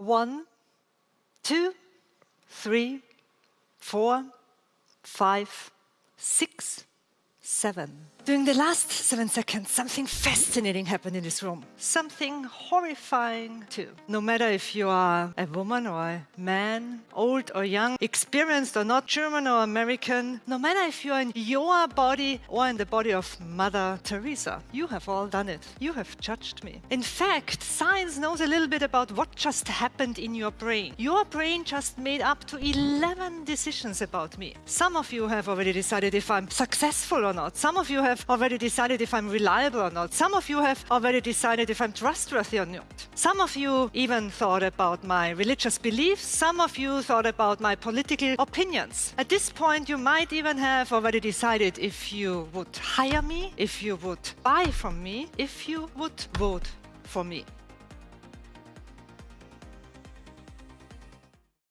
One, two, three, four, five, six, seven. During the last seven seconds, something fascinating happened in this room. Something horrifying too. No matter if you are a woman or a man, old or young, experienced or not, German or American, no matter if you are in your body or in the body of Mother Teresa, you have all done it. You have judged me. In fact, science knows a little bit about what just happened in your brain. Your brain just made up to 11 decisions about me. Some of you have already decided if I'm successful or not. Some of you have already decided if I'm reliable or not. Some of you have already decided if I'm trustworthy or not. Some of you even thought about my religious beliefs. Some of you thought about my political opinions. At this point, you might even have already decided if you would hire me, if you would buy from me, if you would vote for me.